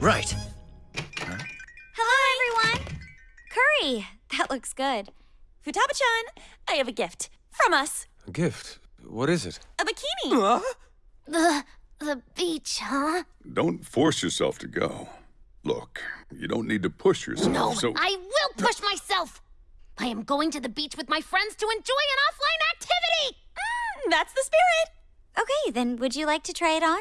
Right. Hello, everyone. Curry. That looks good. Futaba-chan, I have a gift. From us. A gift? What is it? A bikini. Huh? The the beach, huh? Don't force yourself to go. Look, you don't need to push yourself. No, so I will push myself. I am going to the beach with my friends to enjoy an offline activity. Mm, that's the spirit. Okay, then would you like to try it on?